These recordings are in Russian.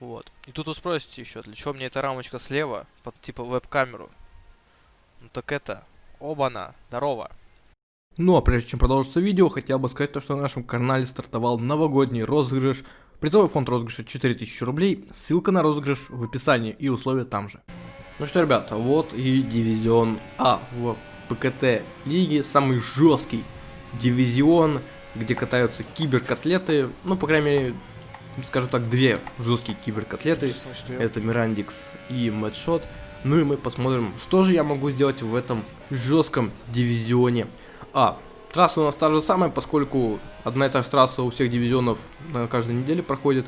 Вот. И тут вы спросите еще, для чего мне эта рамочка слева, под типа веб-камеру? Ну так это, оба-на, здорово. Ну а прежде чем продолжится видео, хотел бы сказать то, что на нашем канале стартовал новогодний розыгрыш. Призовой фонд розыгрыша 4000 рублей, ссылка на розыгрыш в описании и условия там же. Ну что, ребята, вот и дивизион А в ПКТ лиги, самый жесткий дивизион, где катаются киберкотлеты, ну, по крайней мере, скажем так, две жесткие киберкотлеты, это Мирандикс и Мэтшот. Ну и мы посмотрим, что же я могу сделать в этом жестком дивизионе. А, трасса у нас та же самая, поскольку одна и та же трасса у всех дивизионов на каждой неделе проходит.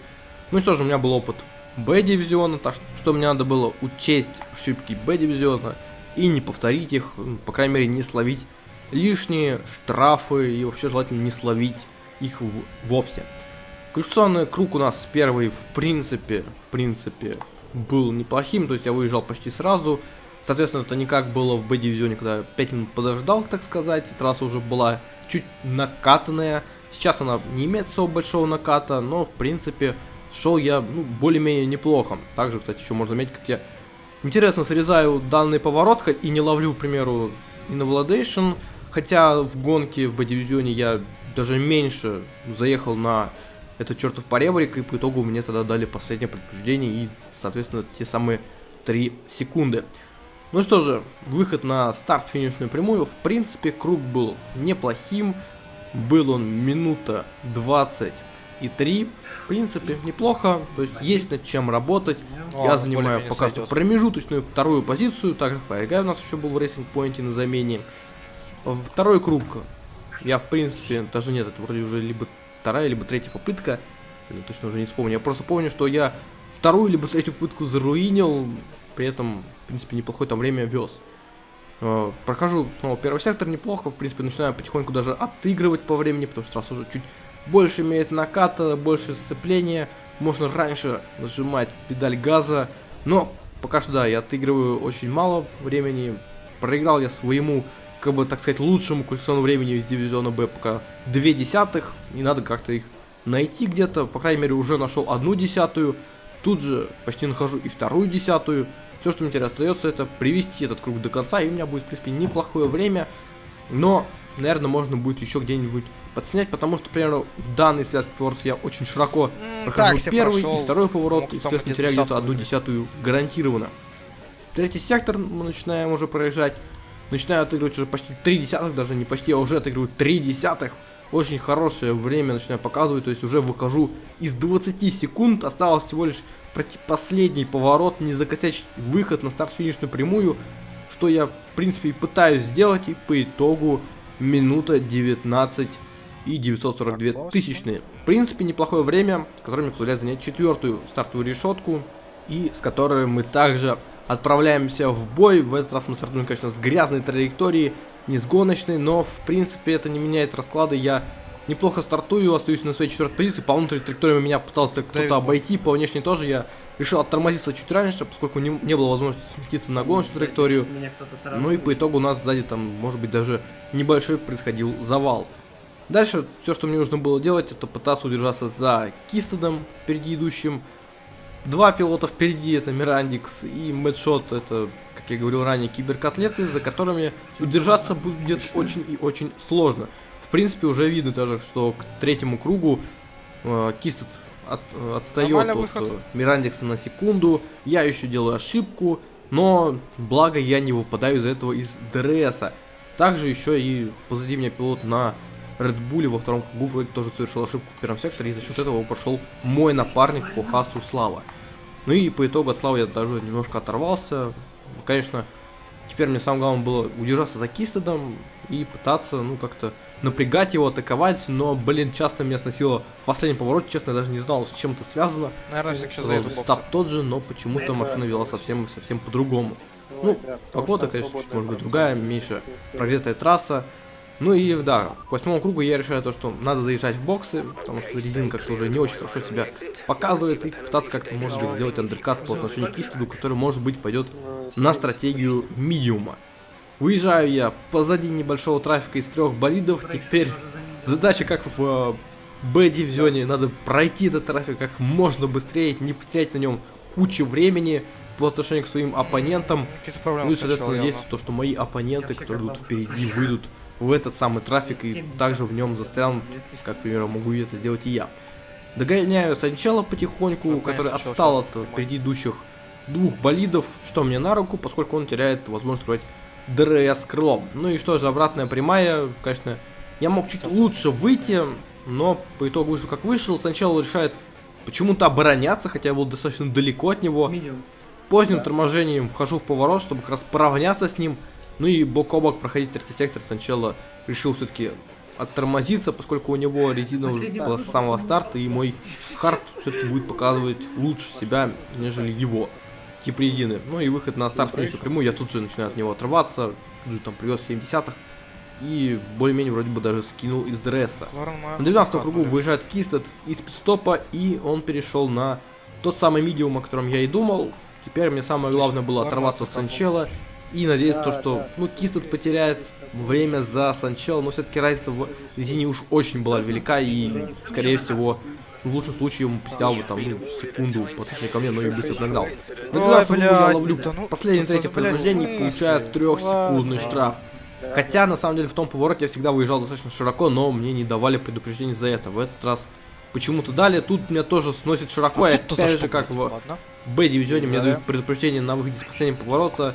Ну и что же, у меня был опыт Б-дивизиона, так что мне надо было учесть ошибки Б-дивизиона и не повторить их, по крайней мере не словить лишние штрафы и вообще желательно не словить их вовсе. Квалификационный круг у нас первый в принципе, в принципе был неплохим, то есть я выезжал почти сразу. Соответственно, это не как было в Б-дивизионе, когда 5 минут подождал, так сказать, трасса уже была чуть накатанная. Сейчас она не имеет особо большого наката, но в принципе шел я ну, более-менее неплохо. Также, кстати, еще можно заметить, как я интересно срезаю данный поворот и не ловлю, к примеру, Innovation. Хотя в гонке в Б-дивизионе я даже меньше заехал на этот чертов поребрик, и по итогу мне тогда дали последнее предупреждение и, соответственно, те самые 3 секунды. Ну что же, выход на старт-финишную прямую. В принципе, круг был неплохим. Был он минута 20 и 3. В принципе, неплохо. То есть есть над чем работать. О, Я занимаю пока что промежуточную вторую позицию. Также Fireguy у нас еще был в Racing Point е на замене. Второй круг. Я, в принципе, даже нет, это вроде уже либо вторая, либо третья попытка. Я точно уже не вспомню. Я просто помню, что я вторую либо третью попытку заруинил. При этом, в принципе, неплохое там время вез. Э, прохожу снова первый сектор неплохо, в принципе, начинаю потихоньку даже отыгрывать по времени, потому что раз уже чуть больше имеет наката, больше сцепления, можно раньше нажимать педаль газа, но пока что да, я отыгрываю очень мало времени, проиграл я своему, как бы так сказать, лучшему квалификационному времени из дивизиона Б пока две десятых, и надо как-то их найти где-то, по крайней мере уже нашел одну десятую, тут же почти нахожу и вторую десятую, все, что мне теперь остается, это привести этот круг до конца, и у меня будет, в принципе, неплохое время, но, наверное, можно будет еще где-нибудь подснять, потому что, например, в данный связке поворот я очень широко прохожу так, первый прошел. и второй поворот, и, соответственно, теряю где-то одну десятую гарантированно. Третий сектор мы начинаем уже проезжать. Начинаю отыгрывать уже почти три десятых, даже не почти, а уже отыгрываю три десятых. Очень хорошее время начинаю показывать, то есть уже выхожу из 20 секунд, осталось всего лишь пройти последний поворот, не закосячить выход на старт-финишную прямую, что я, в принципе, и пытаюсь сделать, и по итогу минута 19 и 942 тысячные. В принципе, неплохое время, которое мне позволяет занять четвертую стартовую решетку, и с которой мы также отправляемся в бой. В этот раз мы стартуем, конечно, с грязной траектории, не с гоночной, но, в принципе, это не меняет расклады. Я неплохо стартую, остаюсь на своей четвертой позиции. По внутренней траектории меня пытался кто-то обойти, по внешней тоже я решил оттормозиться чуть раньше, поскольку не, не было возможности сместиться на гоночную траекторию. Ну и по итогу у нас сзади там, может быть, даже небольшой происходил завал. Дальше все, что мне нужно было делать, это пытаться удержаться за Кистедом, впереди идущим. Два пилота впереди, это Мирандикс и Мэтшот, это, как я говорил ранее, киберкотлеты, за которыми удержаться будет очень и очень сложно. В принципе, уже видно даже, что к третьему кругу э, Кистед от, отстает от э, Мирандикса на секунду. Я еще делаю ошибку, но благо я не выпадаю из-за этого из ДРСа. Также еще и позади меня пилот на Red Bull во втором кругу тоже совершил ошибку в первом секторе, и за счет этого пошел мой напарник по хасу Слава. Ну и по итогу от Славы я даже немножко оторвался. Конечно, теперь мне самое главное было удержаться за Кистедом и пытаться, ну, как-то напрягать его, атаковать, но, блин, часто меня сносило в последнем повороте, честно, я даже не знал, с чем это связано. Наверное, Стап тот же, но почему-то машина вела совсем-совсем по-другому. Ну, погода, конечно, чуть, может быть, другая, меньше прогретая трасса. Ну и да, к восьмому кругу я решаю то, что надо заезжать в боксы, потому что резин как-то уже не очень хорошо себя показывает, и пытаться как-то, может быть, сделать андеркат по отношению к Истеду, который, может быть, пойдет на стратегию медиума. Выезжаю я позади небольшого трафика из трех болидов, теперь задача как в Б-дивизионе. Надо пройти этот трафик как можно быстрее, не потерять на нем кучу времени по отношению к своим оппонентам. Ну и, соответственно, надеяться, то, что мои оппоненты, которые идут впереди, выйдут в этот самый трафик и также в нем застрянут, как, к примеру, могу это сделать и я. Догоняю сначала потихоньку, который отстал от впереди идущих двух болидов, что мне на руку, поскольку он теряет возможность строить DRS крылом. Ну и что же, обратная прямая, конечно, я мог чуть лучше выйти, но по итогу вышел как вышел. Сначала решает почему-то обороняться, хотя я был достаточно далеко от него. Поздним торможением вхожу в поворот, чтобы как раз поравняться с ним. Ну и бок о бок проходить третий сектор сначала решил все-таки оттормозиться, поскольку у него резина уже была с самого старта, и мой хард все-таки будет показывать лучше себя, нежели его тип резины. Ну и выход на старт финишную прямую, я тут же начинаю от него отрываться, тут же там привез 70-х, и более-менее вроде бы даже скинул из Майер На 12 адекватно, кругу выезжает Кистед из пидстопа, и он перешел на тот самый медиум, о котором я и думал. Теперь мне самое главное было оторваться от. Санчела и то, Да, что да. ну, Кистед потеряет время за Санчела, но все-таки разница в резине уж очень была велика, и, скорее всего, в лучшем случае ему потерял бы там ну, секунду по отношению ко мне, но и быстро нагнал. На Ой, 12 кругу я ловлю да ну, последнее да, третье блядь, повреждение и мысли. трехсекундный штраф. Хотя, на самом деле, в том повороте я всегда выезжал достаточно широко, но мне не давали предупреждений за это. В этот раз почему-то дали. Тут меня тоже сносит широко, и А за опять же, как в. Б-дивизионе мне Да. дают предупреждение на выходе с последнего поворота.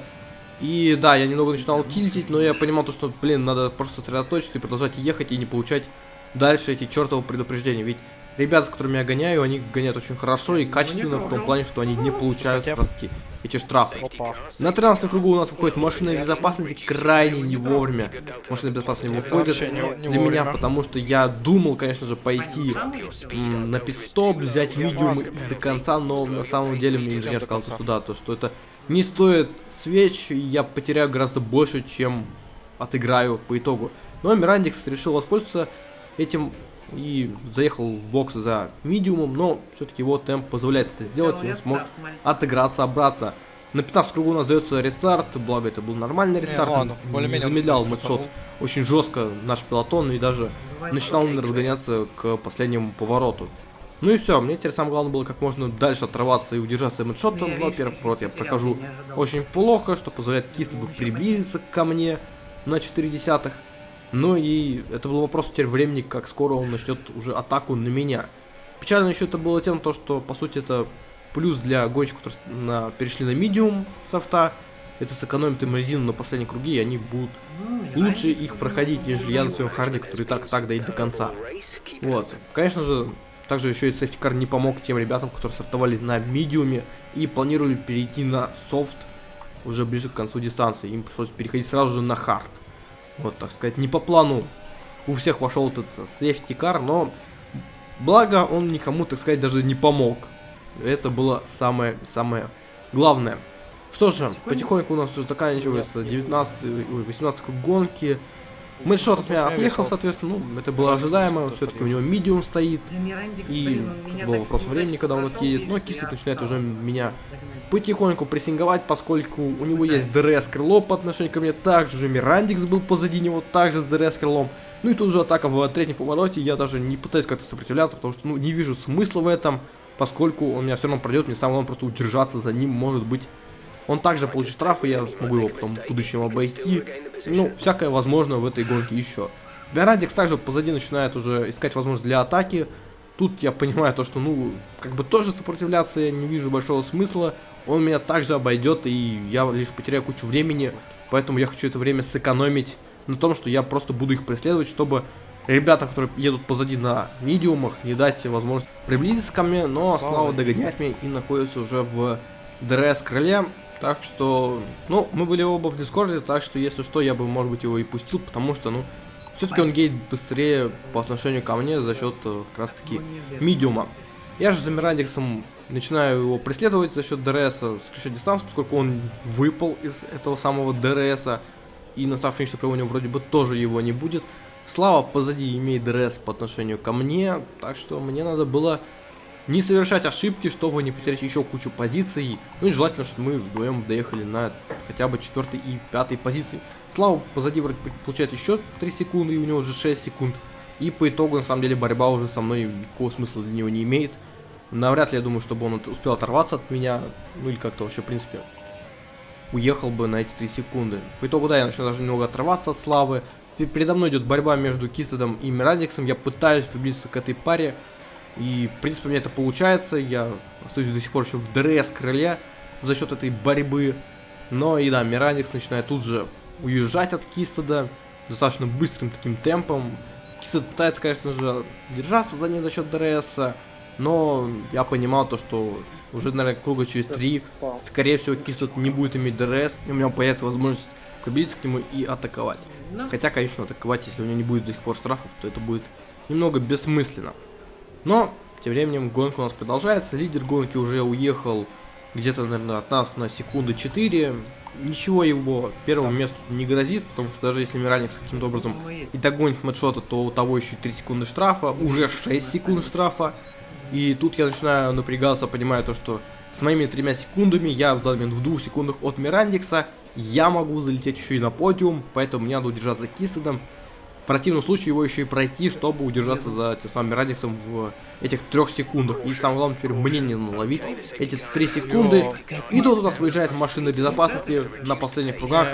И да, я немного начинал тильтить, но я понимал то, что, блин, надо просто сосредоточиться и продолжать ехать и не получать дальше эти чертовы предупреждения. Ведь ребята, с которыми я гоняю, они гоняют очень хорошо и качественно в том плане, что они не получают как раз таки эти штрафы. Опа. На 13 кругу у нас выходит машина безопасности крайне не вовремя. Машина безопасности не выходит не- не для меня, потому что я думал, конечно же, пойти м, на пидстоп, взять медиум до конца, но на самом деле мне инженер сказал, что да, то что это не стоит свеч, я потеряю гораздо больше, чем отыграю по итогу. Но Мирандикс решил воспользоваться этим и заехал в бокс за медиумом, но все-таки его темп позволяет это сделать, и он сможет отыграться обратно. На 15 кругу у нас дается рестарт, благо это был нормальный рестарт, ну ладно, не замедлял стартанул. очень жестко наш пилотон и даже начинал он разгоняться к последнему повороту. Ну и все, мне теперь самое главное было как можно дальше отрываться и удержаться мэтшотом, но первый поворот я прохожу очень плохо, что позволяет Кистеду приблизиться ко мне на 4 десятых. Ну и это был вопрос теперь времени, как скоро он начнет уже атаку на меня. Печально еще это было тем, то, что по сути это плюс для гонщиков, которые на, перешли на medium с soft а. Это сэкономит им резину на последние круги, и они будут лучше их проходить, нежели я на своем hard е, который и так так доедет до конца. Вот. Конечно же, также еще и safety car не помог тем ребятам, которые стартовали на medium е и планировали перейти на софт уже ближе к концу дистанции. Им пришлось переходить сразу же на хард. Вот, так сказать, не по плану у всех пошел этот safety car, но благо он никому, так сказать, даже не помог. Это было самое-самое главное. Что же, потихоньку у нас уже заканчивается 19 ой, 18 круг гонки. Мэтшот от меня отъехал, соответственно, ну, это было ожидаемо, все-таки у него медиум стоит, и тут был вопрос времени, когда он отъедет, но Кистед начинает уже меня потихоньку прессинговать, поскольку у него есть DRS крыло по отношению ко мне, также же Мирандикс был позади него, также с DRS крылом. Ну и тут же атака в третьем повороте, я даже не пытаюсь как-то сопротивляться, потому что ну, не вижу смысла в этом, поскольку он меня все равно пройдет, мне самое главное просто удержаться за ним, может быть. Он также получит штраф, и я смогу его потом в будущем обойти. Ну, всякое возможно в этой гонке еще. Мирандикс также позади начинает уже искать возможность для атаки. Тут я понимаю то, что, ну, как бы тоже сопротивляться я не вижу большого смысла. Он меня также обойдет, и я лишь потеряю кучу времени. Поэтому я хочу это время сэкономить на том, что я просто буду их преследовать, чтобы ребятам, которые едут позади на медиумах, не дать возможность приблизиться ко мне, но Слава догоняет меня и находится уже в DRS крыле. Так что, ну, мы были оба в Дискорде, так что, если что, я бы, может быть, его и пустил, потому что, ну, все-таки он едет быстрее по отношению ко мне за счет э, как раз-таки медиума. Я же за Мирандиксом начинаю его преследовать за счет DRS сокращать дистанцию, поскольку он выпал из этого самого DRS, и на старт финишной прямой него вроде бы тоже его не будет. Слава позади имеет DRS по отношению ко мне, так что мне надо было не совершать ошибки, чтобы не потерять еще кучу позиций. Ну и желательно, чтобы мы вдвоем доехали на хотя бы четвертой и пятой позиции. Слава позади вроде получает еще 3 секунды, и у него уже 6 секунд. И по итогу, на самом деле, борьба уже со мной никакого смысла для него не имеет. Навряд ли я думаю, чтобы он успел оторваться от меня, ну или как-то вообще, в принципе, уехал бы на эти 3 секунды. По итогу, да, я начну даже немного отрываться от славы. Пе- Передо мной идет борьба между Кистедом и Мирандиксом. Я пытаюсь приблизиться к этой паре. И, в принципе, у меня это получается. Я остаюсь до сих пор еще в DRS крыле за счет этой борьбы. Но и да, Мирандикс начинает тут же уезжать от Кистеда достаточно быстрым таким темпом. Кистед пытается, конечно же, держаться за ним за счет DRS, но я понимал то, что уже, наверное, круга через три, скорее всего, Кистед не будет иметь DRS, и у него появится возможность приблизиться к нему и атаковать. Хотя, конечно, атаковать, если у него не будет до сих пор штрафов, то это будет немного бессмысленно. Но, тем временем, гонка у нас продолжается. Лидер гонки уже уехал где-то, наверное, от нас на секунды 4. Ничего его первому месту не грозит, потому что даже если Мираникс каким-то образом и догонит Мэтшота, то у того еще 3 секунды штрафа, уже 6 секунд штрафа. И тут я начинаю напрягаться, понимаю то, что с моими тремя секундами, я в данный момент в двух секундах от Мирандикса, я могу залететь еще и на подиум, поэтому мне надо удержаться Кисседом. В противном случае его еще и пройти, чтобы удержаться за тем самым Мирандиксом в этих трех секундах. И самое главное теперь мне не наловить эти три секунды. И тут у нас выезжает машина безопасности на последних кругах.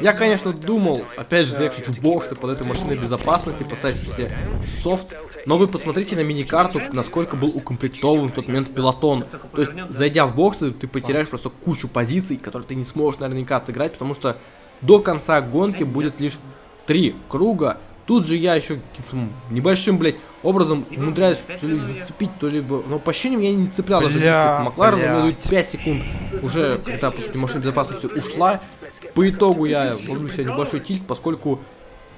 Я, конечно, думал, опять же, заехать в боксы под этой машиной безопасности, поставить себе софт. Но вы посмотрите на мини-карту, насколько был укомплектован в тот момент пилотон. То есть, зайдя в боксы, ты потеряешь просто кучу позиций, которые ты не сможешь наверняка отыграть, потому что до конца гонки будет лишь три круга. Тут же я еще каким-то небольшим, блядь, образом умудряюсь то ли зацепить, то ли... Но по ощущениям я не цеплял даже близко к Макларену, у меня блядь. идут 5 секунд. Уже, когда, по сути, машина безопасности ушла, по итогу я ловлю себе небольшой тильт, поскольку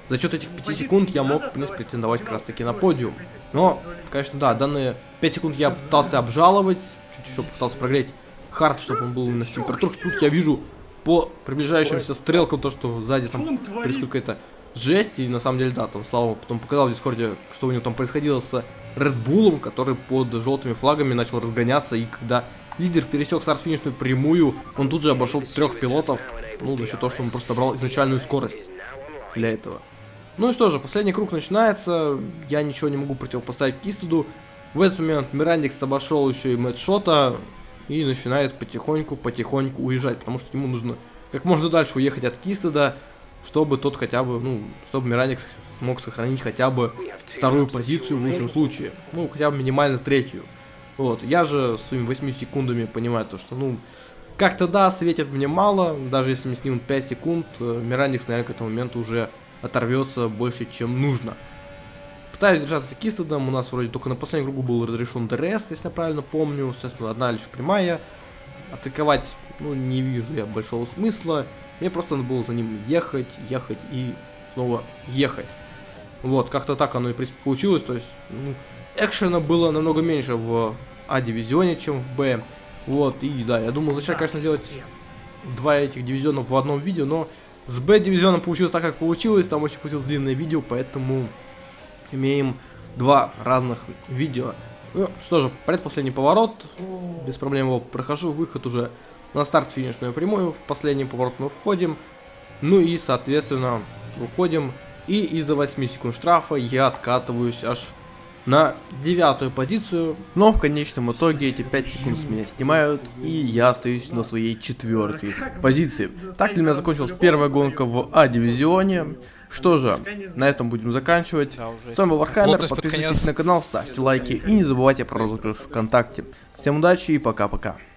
за счет этих 5 секунд я мог, в принципе, претендовать как раз таки на подиум. Но, конечно, да, данные 5 секунд я пытался обжаловать, чуть еще пытался прогреть хард, чтобы он был в температурах. Тут я вижу по приближающимся стрелкам то, что сзади там происходит какая-то жесть. И на самом деле, да, там Слава потом показал в Дискорде, что у него там происходило с Red который под желтыми флагами начал разгоняться. И когда лидер пересек старт-финишную прямую, он тут же обошел трех пилотов. Ну, за счет того, что он просто брал изначальную скорость для этого. Ну и что же, последний круг начинается. Я ничего не могу противопоставить Кистеду. В этот момент Мирандикс обошел еще и Мэтт и начинает потихоньку-потихоньку уезжать, потому что ему нужно как можно дальше уехать от Кистеда, чтобы тот хотя бы, ну, чтобы Мираникс смог сохранить хотя бы вторую позицию в лучшем случае. Ну, хотя бы минимально третью. Вот, я же своими 8 секундами понимаю то, что, ну, как-то да, светит мне мало, даже если мне снимут 5 секунд, э, Мираникс, наверное, к этому моменту уже оторвется больше, чем нужно. Пытаюсь держаться Кистедом, у нас вроде только на последнем кругу был разрешен DRS, если я правильно помню, соответственно, одна лишь прямая. Атаковать, ну, не вижу я большого смысла, мне просто надо было за ним ехать, ехать и снова ехать. Вот, как-то так оно и получилось, то есть, ну, экшена было намного меньше в А-дивизионе, чем в Б. Вот, и да, я думал зачем, конечно, делать два этих дивизиона в одном видео, но с Б-дивизионом получилось так, как получилось, там очень получилось длинное видео, поэтому имеем два разных видео. Ну, что же, предпоследний поворот, без проблем его прохожу, выход уже на старт финишную прямую, в последний поворот мы входим, ну и, соответственно, выходим, и из-за 8 секунд штрафа я откатываюсь аж на девятую позицию, но в конечном итоге эти 5 секунд с меня снимают, и я остаюсь на своей четвертой позиции. Так для меня закончилась первая гонка в А-дивизионе. Что же, на этом будем заканчивать. С вами был Вархаммер, подписывайтесь на канал, ставьте лайки и не забывайте про розыгрыш ВКонтакте. Всем удачи и пока-пока.